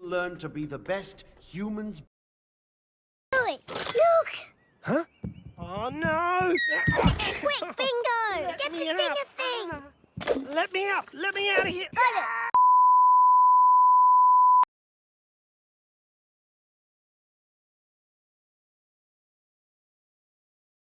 Learn to be the best humans. Look! Look! Huh? Oh, no! Quick, Bingo! Get the me thing! Let me out! Let me out of here! Got it!